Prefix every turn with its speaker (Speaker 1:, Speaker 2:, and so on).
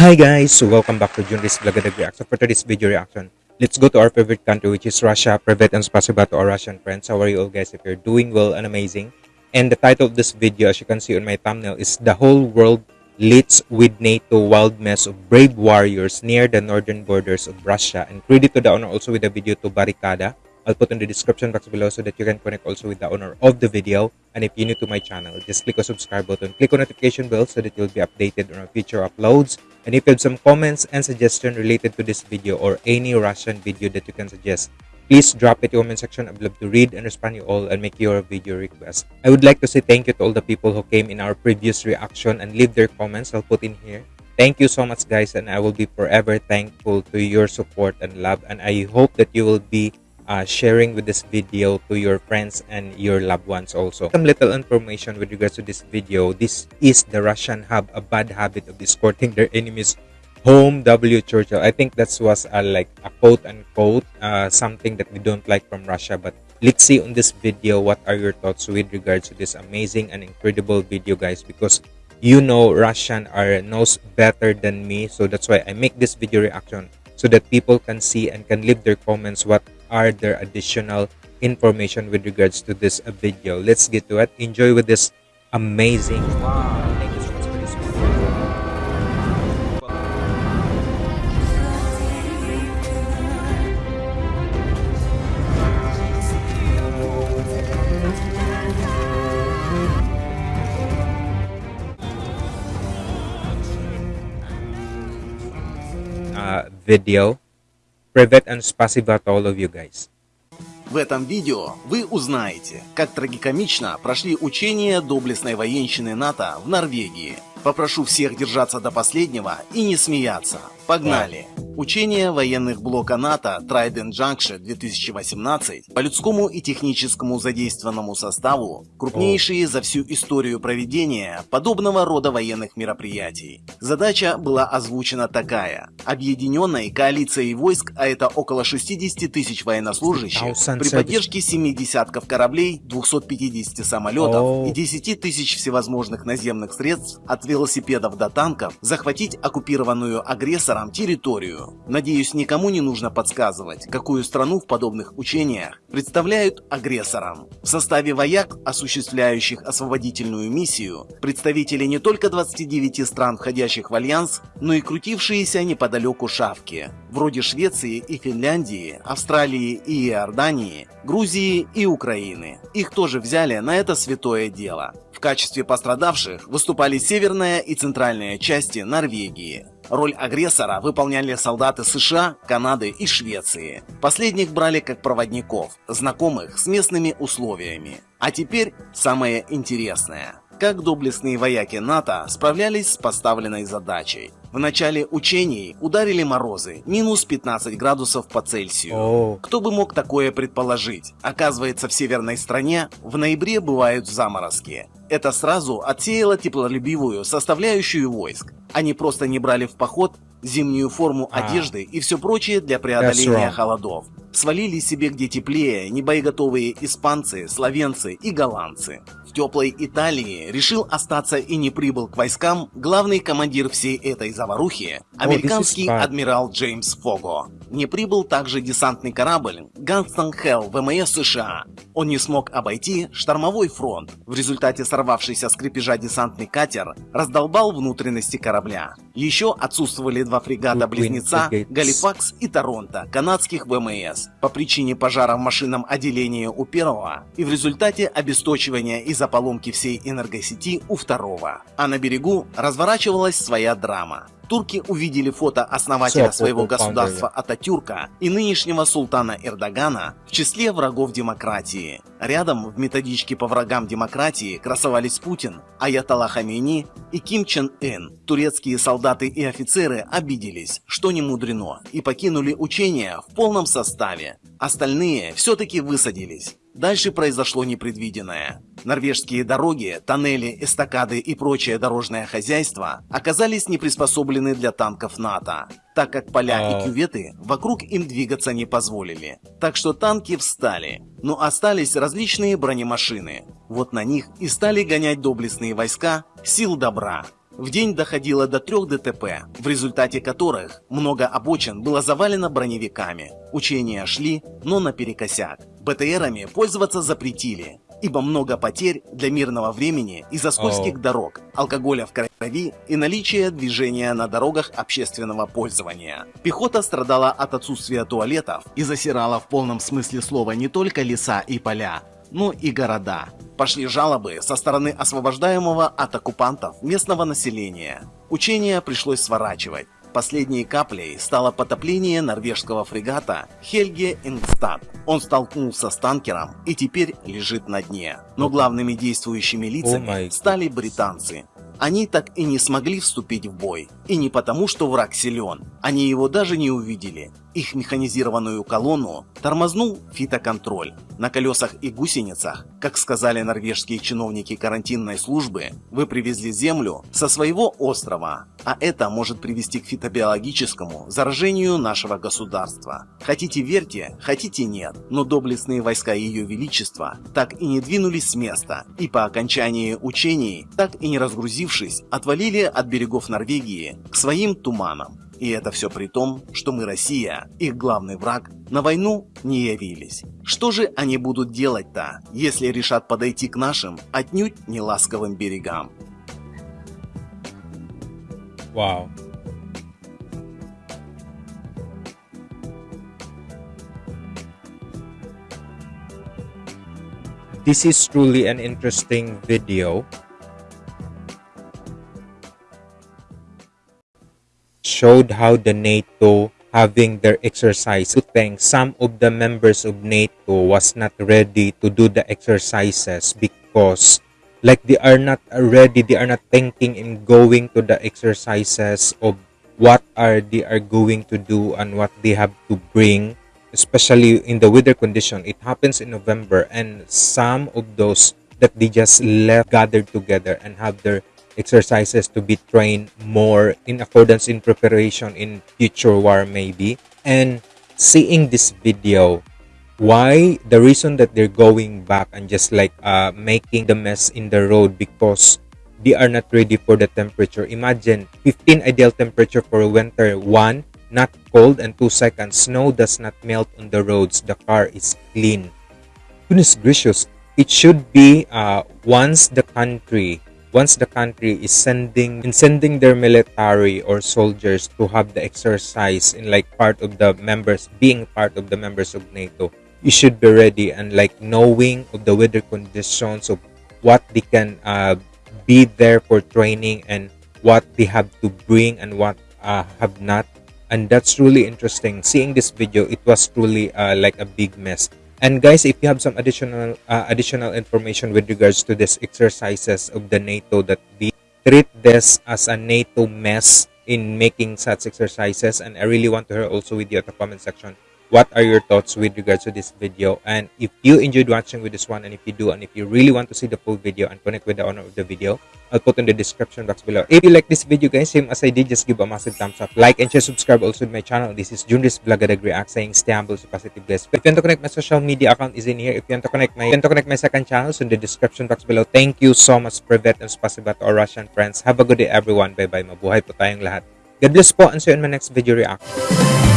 Speaker 1: Hi guys, welcome back to Junris Vlogadag Reaction. For today's video reaction, let's go to our favorite country which is Russia. Private and spasiba to our Russian friends. How are you all guys? If you're doing well and amazing. And the title of this video, as you can see on my thumbnail, is The Whole World Leads with NATO Wild Mess of Brave Warriors Near the Northern Borders of Russia. And credit to the owner also with the video to Barricada. I'll put in the description box below so that you can connect also with the owner of the video. And if you're new to my channel, just click on subscribe button, click on notification bell so that you'll be updated on our future uploads. And if you have some comments and suggestions related to this video or any Russian video that you can suggest, please drop it in the comment section. I'd love to read and respond you all and make your video request. I would like to say thank you to all the people who came in our previous reaction and leave their comments. I'll put in here. Thank you so much guys and I will be forever thankful to your support and love and I hope that you will be uh, sharing with this video to your friends and your loved ones also. Some little information with regards to this video. This is the Russian have a bad habit of escorting their enemies home W. Churchill. I think that was like a quote unquote uh, something that we don't like from Russia. But let's see on this video what are your thoughts with regards to this amazing and incredible video guys because you know Russian are knows better than me so that's why I make this video reaction so that people can see and can leave their comments what are there additional information with regards to this video let's get to it enjoy with this amazing wow. Uh, video. Привет and спасибо to all of you guys.
Speaker 2: В этом видео вы узнаете, как трагикомично прошли учения доблестной военщины НАТО в Норвегии. Попрошу всех держаться до последнего и не смеяться. Погнали! Учения военных блока НАТО Trident Junction 2018 по людскому и техническому задействованному составу крупнейшие за всю историю проведения подобного рода военных мероприятий. Задача была озвучена такая. Объединенной коалицией войск, а это около 60 тысяч военнослужащих, при поддержке 7 десятков кораблей, 250 самолетов и 10 тысяч всевозможных наземных средств от велосипедов до танков захватить оккупированную агрессором территорию. Надеюсь, никому не нужно подсказывать, какую страну в подобных учениях представляют агрессором. В составе вояк, осуществляющих освободительную миссию, представители не только 29 стран, входящих в Альянс, но и крутившиеся неподалеку шавки, вроде Швеции и Финляндии, Австралии и Иордании, Грузии и Украины. Их тоже взяли на это святое дело. В качестве пострадавших выступали северная и центральная части Норвегии. Роль агрессора выполняли солдаты США, Канады и Швеции. Последних брали как проводников, знакомых с местными условиями. А теперь самое интересное. Как доблестные вояки НАТО справлялись с поставленной задачей. В начале учений ударили морозы, минус 15 градусов по Цельсию. Oh. Кто бы мог такое предположить? Оказывается, в северной стране в ноябре бывают заморозки. Это сразу отсеяло теплолюбивую составляющую войск. Они просто не брали в поход зимнюю форму а. одежды и все прочее для преодоления холодов. Свалили себе где теплее небоеготовые испанцы, словенцы и голландцы. В теплой Италии решил остаться и не прибыл к войскам главный командир всей этой заварухи, американский oh, адмирал Джеймс Фого. Не прибыл также десантный корабль Ганстон Хелл ВМС США. Он не смог обойти штормовой фронт. В результате сорвавшийся с крепежа десантный катер раздолбал внутренности корабля. Еще отсутствовали два фрегата-близнеца Галифакс и Торонто канадских ВМС по причине пожара в машинном отделении у первого и в результате обесточивания из-за поломки всей энергосети у второго. А на берегу разворачивалась своя драма. Турки увидели фото основателя своего государства Ататюрка и нынешнего султана Эрдогана в числе врагов демократии. Рядом в методичке по врагам демократии красовались Путин, Аятолла Хамини и Ким Чен Ын. Турецкие солдаты и офицеры обиделись, что не мудрено, и покинули учения в полном составе. Остальные все-таки высадились. Дальше произошло непредвиденное. Норвежские дороги, тоннели, эстакады и прочее дорожное хозяйство оказались не приспособлены для танков НАТО, так как поля и а. кюветы вокруг им двигаться не позволили. Так что танки встали, но остались различные бронемашины. Вот на них и стали гонять доблестные войска сил добра. В день доходило до трех ДТП, в результате которых много обочин было завалено броневиками. Учения шли, но наперекосяк. БТРами пользоваться запретили, ибо много потерь для мирного времени из-за скользких
Speaker 1: Оу.
Speaker 2: дорог, алкоголя в крови и наличия движения на дорогах общественного пользования. Пехота страдала от отсутствия туалетов и засирала в полном смысле слова не только леса и поля, но и города. Пошли жалобы со стороны освобождаемого от оккупантов местного населения. Учения пришлось сворачивать. Последней каплей стало потопление норвежского фрегата Хельге Ингстад. Он столкнулся с танкером и теперь лежит на дне. Но главными действующими лицами стали британцы. Они так и не смогли вступить в бой. И не потому, что враг силен. Они его даже не увидели. Их механизированную колонну тормознул фитоконтроль. На колесах и гусеницах, как сказали норвежские чиновники карантинной службы, вы привезли землю со своего острова, а это может привести к фитобиологическому заражению нашего государства. Хотите верьте, хотите нет, но доблестные войска Ее Величества так и не двинулись с места, и по окончании учений, так и не разгрузившись, отвалили от берегов Норвегии к своим туманам. И это все при том, что мы, Россия, их главный враг, на войну не явились. Что же они будут делать-то, если решат подойти к нашим отнюдь не ласковым берегам?
Speaker 1: Wow. This is truly an interesting video. Showed how the NATO having their exercise. To thank some of the members of NATO was not ready to do the exercises because like they are not ready they are not thinking in going to the exercises of what are they are going to do and what they have to bring especially in the weather condition it happens in november and some of those that they just left gathered together and have their exercises to be trained more in accordance in preparation in future war maybe. And seeing this video why the reason that they're going back and just like uh, making the mess in the road because they are not ready for the temperature. Imagine 15 ideal temperature for winter. One not cold and two seconds snow does not melt on the roads. The car is clean. Goodness gracious it should be uh, once the country once the country is sending in sending their military or soldiers to have the exercise in like part of the members being part of the members of nato you should be ready and like knowing of the weather conditions of what they can uh, be there for training and what they have to bring and what uh, have not. And that's really interesting. Seeing this video it was truly uh, like a big mess and guys if you have some additional uh, additional information with regards to this exercises of the nato that we treat this as a nato mess in making such exercises and i really want to hear also with you at the comment section what are your thoughts with regards to this video? And if you enjoyed watching with this one and if you do and if you really want to see the full video and connect with the owner of the video i'll put in the description box below. If you like this video guys same as i did just give a massive thumbs up like and share subscribe also to my channel. This is junris vlogadag react saying stay humble stay positive guys. If you want to connect my social media account is in here. If you want to connect my want to connect my second channel so in the description box below. Thank you so much privet and spasiba to our russian friends. Have a good day everyone. Bye bye mabuhay po tayong lahat. God bless po and see you in my next video reaction